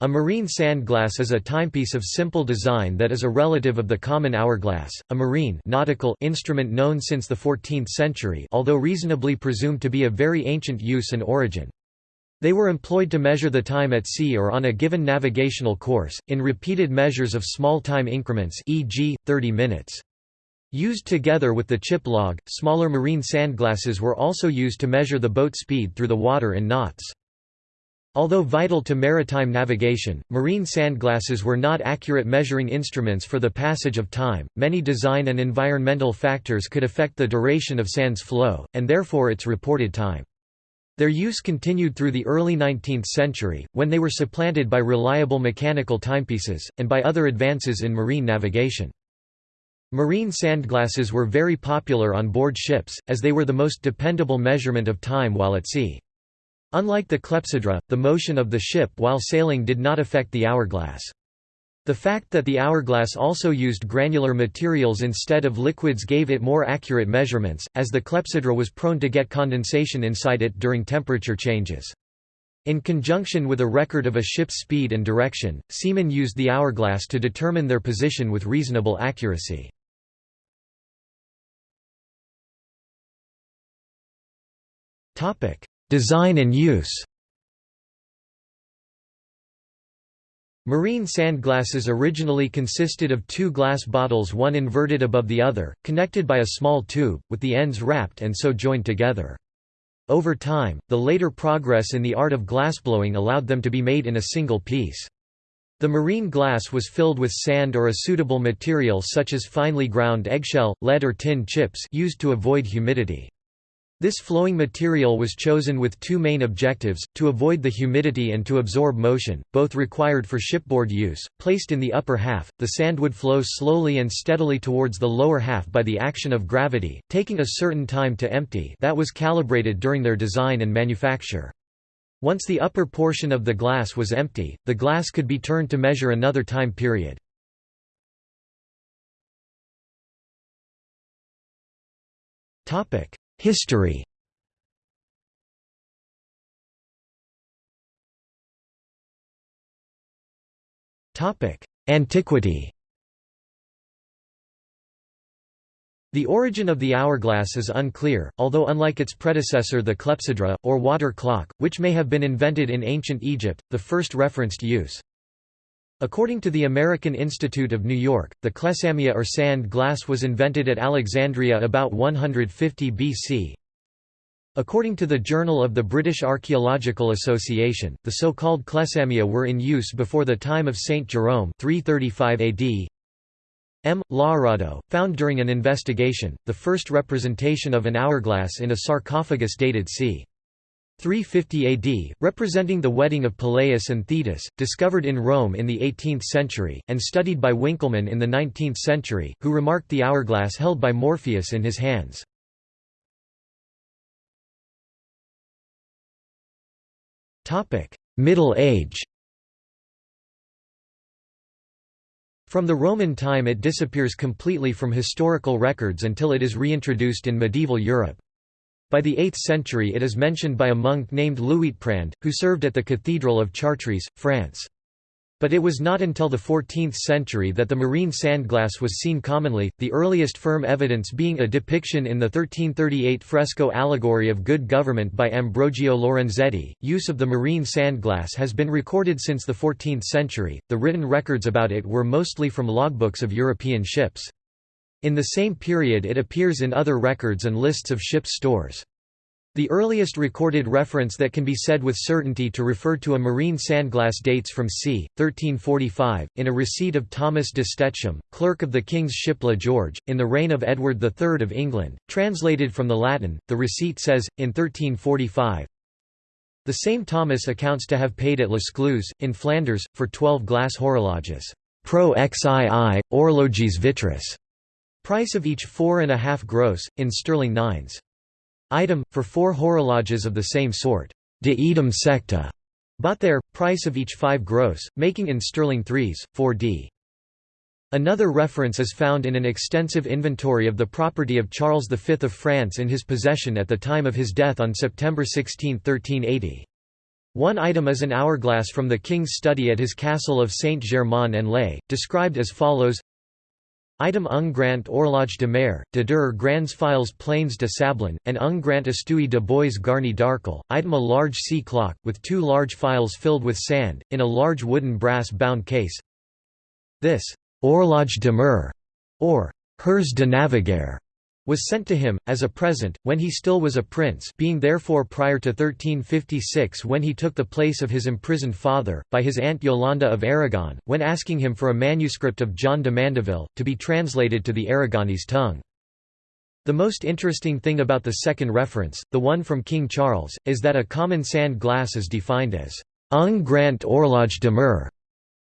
A marine sandglass is a timepiece of simple design that is a relative of the common hourglass, a marine nautical instrument known since the 14th century although reasonably presumed to be of very ancient use and origin. They were employed to measure the time at sea or on a given navigational course, in repeated measures of small time increments e.g., 30 minutes. Used together with the chip log, smaller marine sandglasses were also used to measure the boat speed through the water in knots. Although vital to maritime navigation, marine sandglasses were not accurate measuring instruments for the passage of time. Many design and environmental factors could affect the duration of sand's flow, and therefore its reported time. Their use continued through the early 19th century, when they were supplanted by reliable mechanical timepieces, and by other advances in marine navigation. Marine sandglasses were very popular on board ships, as they were the most dependable measurement of time while at sea. Unlike the clepsydra, the motion of the ship while sailing did not affect the hourglass. The fact that the hourglass also used granular materials instead of liquids gave it more accurate measurements, as the clepsydra was prone to get condensation inside it during temperature changes. In conjunction with a record of a ship's speed and direction, seamen used the hourglass to determine their position with reasonable accuracy. Design and use Marine sandglasses originally consisted of two glass bottles one inverted above the other, connected by a small tube, with the ends wrapped and so joined together. Over time, the later progress in the art of glassblowing allowed them to be made in a single piece. The marine glass was filled with sand or a suitable material such as finely ground eggshell, lead or tin chips used to avoid humidity. This flowing material was chosen with two main objectives, to avoid the humidity and to absorb motion, both required for shipboard use. Placed in the upper half, the sand would flow slowly and steadily towards the lower half by the action of gravity, taking a certain time to empty that was calibrated during their design and manufacture. Once the upper portion of the glass was empty, the glass could be turned to measure another time period. Topic: History. Antiquity. The origin of the hourglass is unclear, although unlike its predecessor the clepsydra, or water clock, which may have been invented in ancient Egypt, the first referenced use. According to the American Institute of New York, the clepsammia or sand glass was invented at Alexandria about 150 BC. According to the Journal of the British Archaeological Association, the so-called clepsammia were in use before the time of Saint Jerome 335 AD. M. Laurado, found during an investigation, the first representation of an hourglass in a sarcophagus dated c. 350 AD, representing the wedding of Peleus and Thetis, discovered in Rome in the 18th century, and studied by Winckelmann in the 19th century, who remarked the hourglass held by Morpheus in his hands. Middle Age From the Roman time it disappears completely from historical records until it is reintroduced in medieval Europe. By the 8th century it is mentioned by a monk named Luitprand, who served at the Cathedral of Chartres, France. But it was not until the 14th century that the marine sandglass was seen commonly, the earliest firm evidence being a depiction in the 1338 fresco Allegory of Good Government by Ambrogio Lorenzetti. Use of the marine sandglass has been recorded since the 14th century, the written records about it were mostly from logbooks of European ships. In the same period it appears in other records and lists of ships' stores. The earliest recorded reference that can be said with certainty to refer to a marine sandglass dates from c. 1345, in a receipt of Thomas de Stetcham, clerk of the king's ship La George, in the reign of Edward III of England. Translated from the Latin, the receipt says, in 1345, The same Thomas accounts to have paid at Les Clous, in Flanders, for twelve glass horologes, pro xii, orloges vitris, Price of each four and a half gross, in sterling nines. Item, for four horologes of the same sort, de idem secta, bought there, price of each five gross, making in sterling threes, 4d. Another reference is found in an extensive inventory of the property of Charles V of France in his possession at the time of his death on September 16, 1380. One item is an hourglass from the king's study at his castle of Saint-Germain-en-Laye, described as follows Item un grant horloge de mer, de der grands files plains de Sablon, and un grand estui de bois garni d'arcle. Item a large sea clock, with two large files filled with sand, in a large wooden brass-bound case. This horloge de mer, or Hers de Navigaire, was sent to him, as a present, when he still was a prince being therefore prior to 1356 when he took the place of his imprisoned father, by his aunt Yolanda of Aragon, when asking him for a manuscript of John de Mandeville, to be translated to the Aragonese tongue. The most interesting thing about the second reference, the one from King Charles, is that a common sand glass is defined as un grand horloge de mer,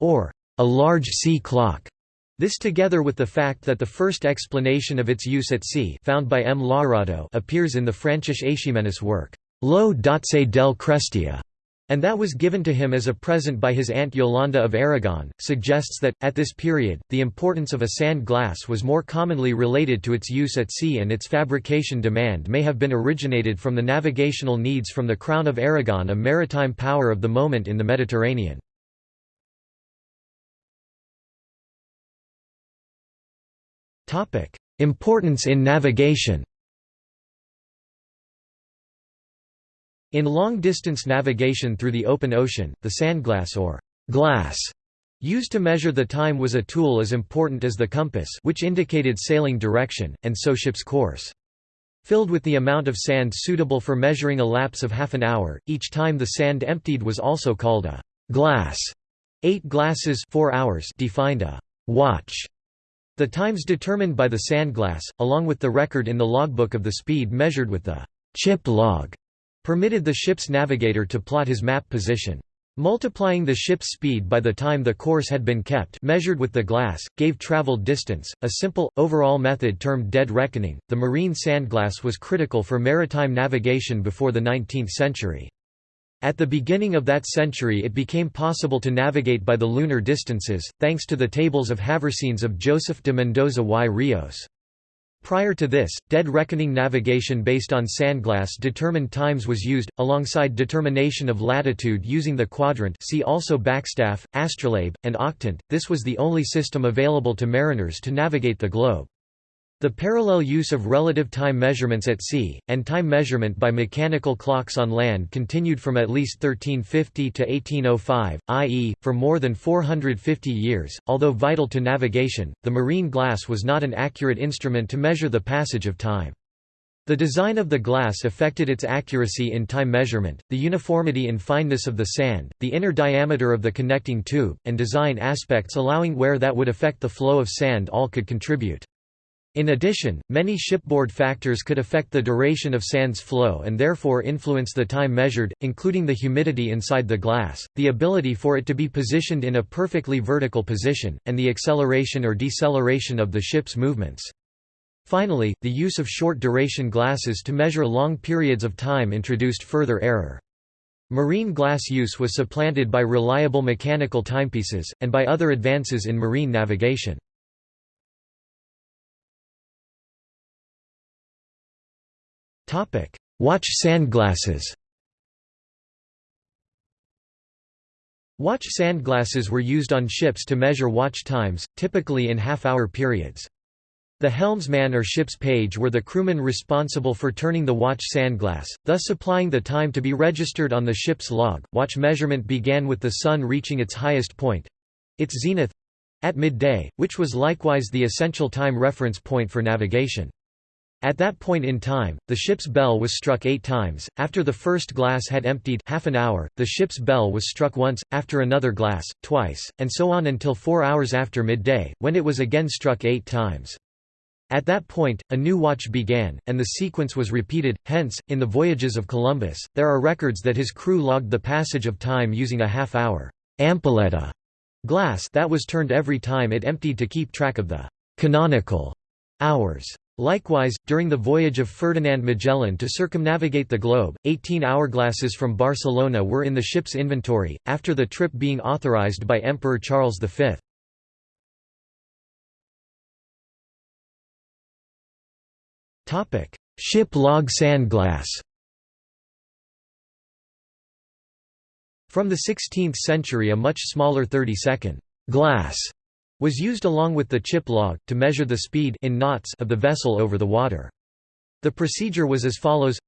or a large sea clock. This together with the fact that the first explanation of its use at sea found by M. Laurado appears in the Francesc Eiximenis work, Lo Dotze del Crestia, and that was given to him as a present by his aunt Yolanda of Aragon, suggests that, at this period, the importance of a sand glass was more commonly related to its use at sea and its fabrication demand may have been originated from the navigational needs from the Crown of Aragon a maritime power of the moment in the Mediterranean. Importance in navigation In long-distance navigation through the open ocean, the sandglass or glass used to measure the time was a tool as important as the compass which indicated sailing direction, and so ship's course. Filled with the amount of sand suitable for measuring a lapse of half an hour, each time the sand emptied was also called a glass. Eight glasses four hours defined a watch the times determined by the sandglass, along with the record in the logbook of the speed measured with the chip log, permitted the ship's navigator to plot his map position. Multiplying the ship's speed by the time the course had been kept measured with the glass, gave traveled distance, a simple, overall method termed dead reckoning. The marine sandglass was critical for maritime navigation before the 19th century. At the beginning of that century it became possible to navigate by the lunar distances, thanks to the tables of Haversines of Joseph de Mendoza y Rios. Prior to this, dead reckoning navigation based on sandglass determined times was used, alongside determination of latitude using the quadrant see also backstaff, astrolabe, and octant. This was the only system available to mariners to navigate the globe. The parallel use of relative time measurements at sea, and time measurement by mechanical clocks on land continued from at least 1350 to 1805, i.e., for more than 450 years. Although vital to navigation, the marine glass was not an accurate instrument to measure the passage of time. The design of the glass affected its accuracy in time measurement, the uniformity in fineness of the sand, the inner diameter of the connecting tube, and design aspects allowing wear that would affect the flow of sand all could contribute. In addition, many shipboard factors could affect the duration of sand's flow and therefore influence the time measured, including the humidity inside the glass, the ability for it to be positioned in a perfectly vertical position, and the acceleration or deceleration of the ship's movements. Finally, the use of short-duration glasses to measure long periods of time introduced further error. Marine glass use was supplanted by reliable mechanical timepieces, and by other advances in marine navigation. Watch sandglasses Watch sandglasses were used on ships to measure watch times, typically in half-hour periods. The helmsman or ship's page were the crewmen responsible for turning the watch sandglass, thus supplying the time to be registered on the ship's log. Watch measurement began with the sun reaching its highest point its zenith at midday, which was likewise the essential time reference point for navigation. At that point in time, the ship's bell was struck eight times, after the first glass had emptied half an hour, the ship's bell was struck once, after another glass, twice, and so on until four hours after midday, when it was again struck eight times. At that point, a new watch began, and the sequence was repeated, hence, in the voyages of Columbus, there are records that his crew logged the passage of time using a half-hour glass that was turned every time it emptied to keep track of the canonical hours. Likewise, during the voyage of Ferdinand Magellan to circumnavigate the globe, 18 hourglasses from Barcelona were in the ship's inventory, after the trip being authorized by Emperor Charles V. Ship log sandglass From the 16th century a much smaller 30-second glass was used along with the chip log, to measure the speed in knots of the vessel over the water. The procedure was as follows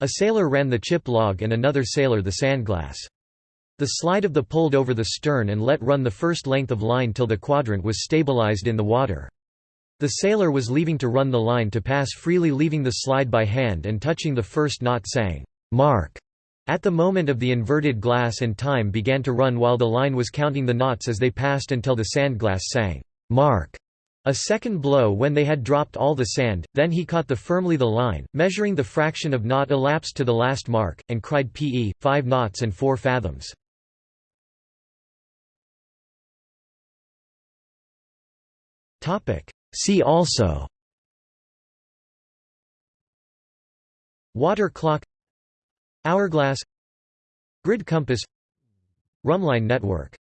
A sailor ran the chip log and another sailor the sandglass. The slide of the pulled over the stern and let run the first length of line till the quadrant was stabilized in the water. The sailor was leaving to run the line to pass freely leaving the slide by hand and touching the first knot saying, "'Mark' At the moment of the inverted glass and time began to run while the line was counting the knots as they passed until the sandglass sang, "'Mark' a second blow when they had dropped all the sand, then he caught the firmly the line, measuring the fraction of knot elapsed to the last mark, and cried pe, five knots and four fathoms. See also Water clock Hourglass Grid compass Rhumbline network